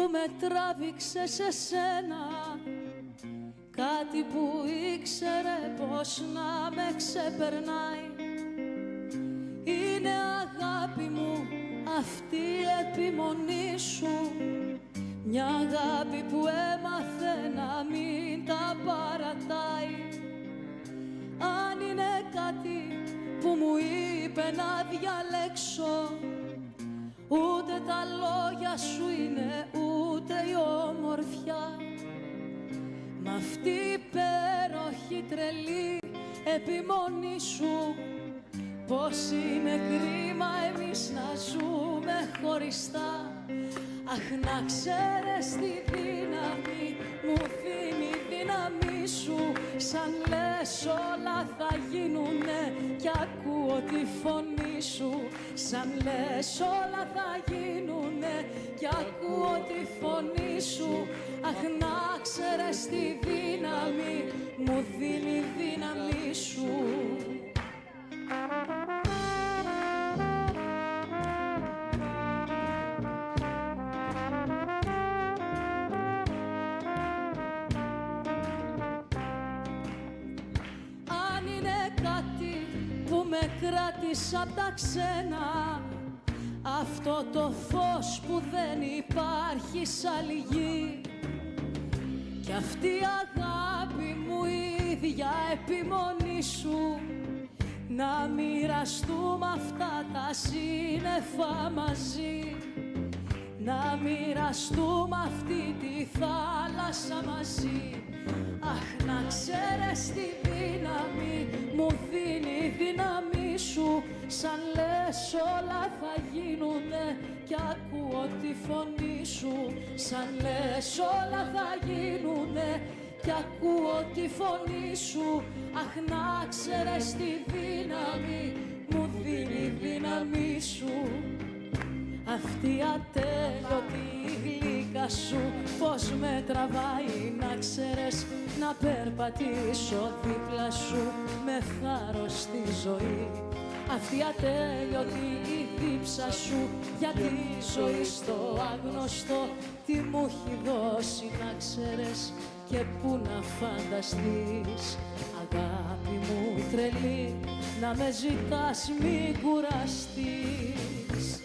με τράβηξε σε σένα. Κάτι που ήξερε πως να με ξεπερνάει. Είναι αγάπη μου αυτή η επιμονή σου. Μια αγάπη που έμαθε να μην τα παρατάει. Αν είναι κάτι που μου είπε να διαλέξω Ούτε τα λόγια σου είναι τρελή επιμονή σου. Πως είναι κρίμα εμείς να ζούμε χωριστά. Αχ να ξέρεις τη δύναμη μου δίνει η δύναμη σου. Σαν λες όλα θα γίνουνε κι ακούω τη φωνή σου. Σαν λες όλα θα γίνουνε κι ακούω τη φωνή σου. Αχ να ξέρεις τη δύναμη μου δίνει η δύναμη σου. Αν είναι κάτι που με κράτησε απ' τα ξένα αυτό το φως που δεν υπάρχει σ' άλλη γη. Κι αυτή η αγάπη μου η ίδια επιμονή σου να μοιραστούμε αυτά τα σύννεφα μαζί. Να μοιραστούμε αυτή τη θάλασσα μαζί. Αχ, να ξέρεις τη δύναμη μου δίνει η δύναμη σου. Σαν λες όλα θα γίνουνε κι ακούω τη φωνή σου. Σαν λες όλα θα γίνουνε κι ακούω τη φωνή σου. Αχ, να ξέρεις τη δύναμη μου δίνει η δύναμη σου. Αυτή η ατέλειωτη γλύκα σου Πώς με τραβάει να ξέρεις Να περπατήσω δίπλα σου Με θάρρος στη ζωή. Αυτή η ατέλειωτη η δίψα σου Για τη ζωή στο άγνωστο Τι μου έχει δώσει να ξέρεις Και πού να φανταστείς Αγάπη μου τρελή Να με ζητάς μη κουραστείς